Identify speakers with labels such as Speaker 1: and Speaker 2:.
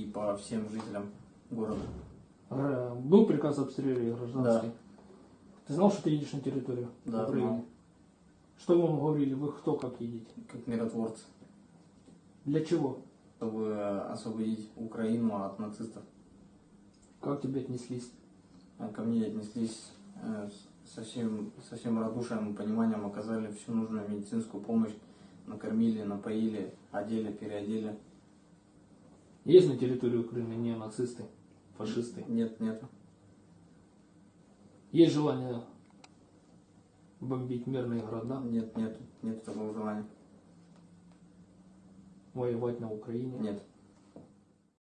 Speaker 1: и по всем жителям города.
Speaker 2: Был приказ об обстреле гражданский? Ты знал, что ты едешь на территорию
Speaker 1: Да,
Speaker 2: Украины?
Speaker 1: знал.
Speaker 2: Что вы вам говорили? Вы кто как едете?
Speaker 1: Как миротворцы,
Speaker 2: Для чего?
Speaker 1: чтобы освободить Украину от нацистов.
Speaker 2: Как тебе отнеслись?
Speaker 1: А Ко мне отнеслись э, со всем, со всем радушием и пониманием, оказали всю нужную медицинскую помощь, накормили, напоили, одели, переодели.
Speaker 2: Есть на территории Украины неонацисты, фашисты?
Speaker 1: Нет, нет.
Speaker 2: Есть желание бомбить мирные города,
Speaker 1: Нет, нет, нет такого желания.
Speaker 2: воевать на Украине?
Speaker 1: Нет.